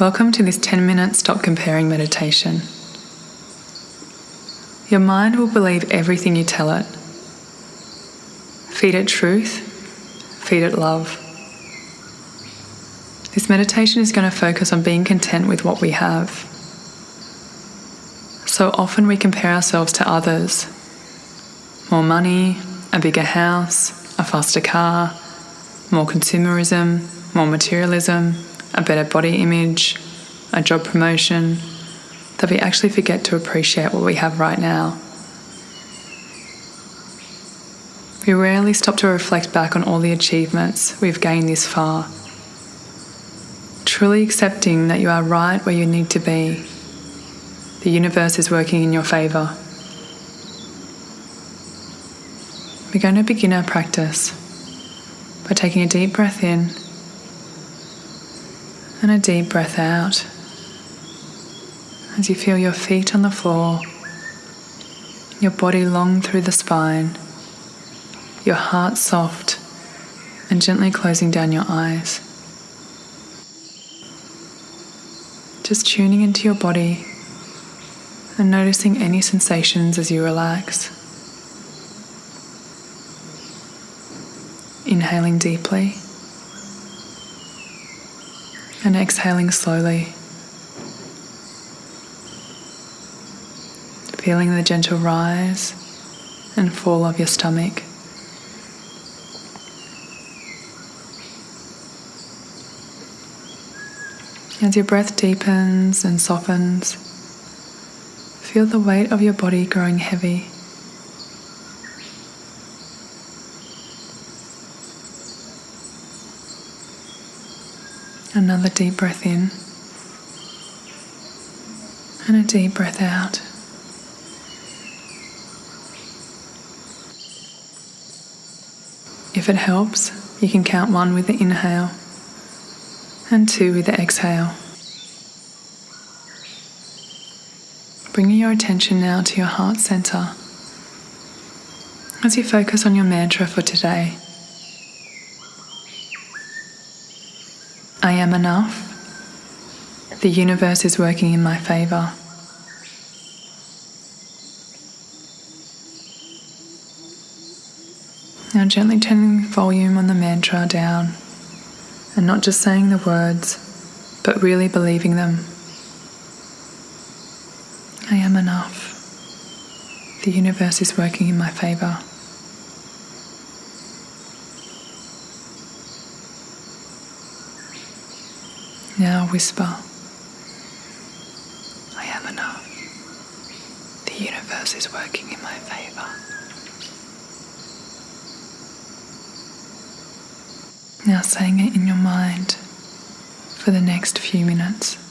Welcome to this 10 minute stop comparing meditation. Your mind will believe everything you tell it. Feed it truth, feed it love. This meditation is going to focus on being content with what we have. So often we compare ourselves to others more money, a bigger house, a faster car, more consumerism, more materialism, a better body image, a job promotion, that we actually forget to appreciate what we have right now. We rarely stop to reflect back on all the achievements we've gained this far. Truly accepting that you are right where you need to be. The universe is working in your favour. We're going to begin our practice by taking a deep breath in and a deep breath out as you feel your feet on the floor, your body long through the spine, your heart soft and gently closing down your eyes. Just tuning into your body and noticing any sensations as you relax. Inhaling deeply and exhaling slowly. Feeling the gentle rise and fall of your stomach. As your breath deepens and softens, feel the weight of your body growing heavy. Another deep breath in and a deep breath out. If it helps, you can count one with the inhale and two with the exhale. Bringing your attention now to your heart center as you focus on your mantra for today. I am enough. The universe is working in my favor. Now, gently turning the volume on the mantra down and not just saying the words, but really believing them. I am enough. The universe is working in my favor. Now whisper, I am enough. The universe is working in my favor. Now saying it in your mind for the next few minutes.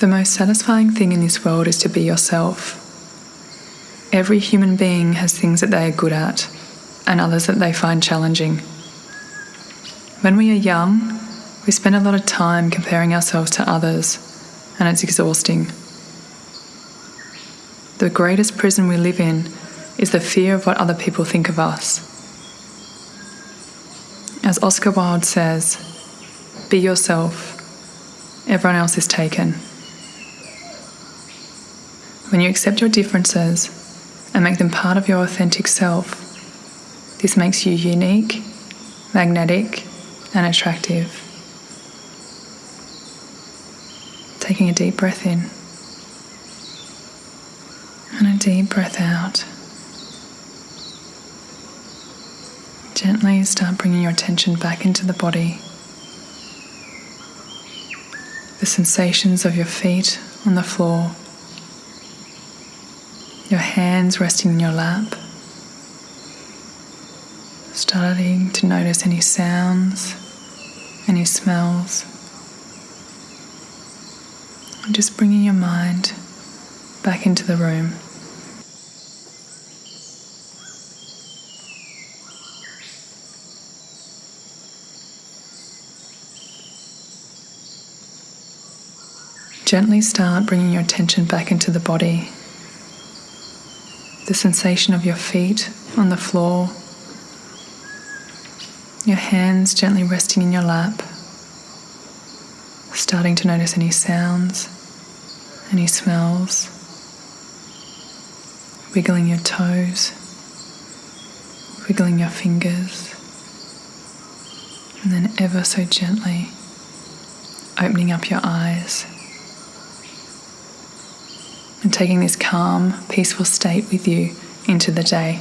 The most satisfying thing in this world is to be yourself. Every human being has things that they are good at and others that they find challenging. When we are young, we spend a lot of time comparing ourselves to others, and it's exhausting. The greatest prison we live in is the fear of what other people think of us. As Oscar Wilde says, be yourself, everyone else is taken. When you accept your differences and make them part of your authentic self, this makes you unique, magnetic, and attractive. Taking a deep breath in and a deep breath out. Gently start bringing your attention back into the body. The sensations of your feet on the floor, your hands resting in your lap, starting to notice any sounds, any smells. And just bringing your mind back into the room. Gently start bringing your attention back into the body. The sensation of your feet on the floor, your hands gently resting in your lap, starting to notice any sounds, any smells, wiggling your toes, wiggling your fingers, and then ever so gently opening up your eyes and taking this calm, peaceful state with you into the day.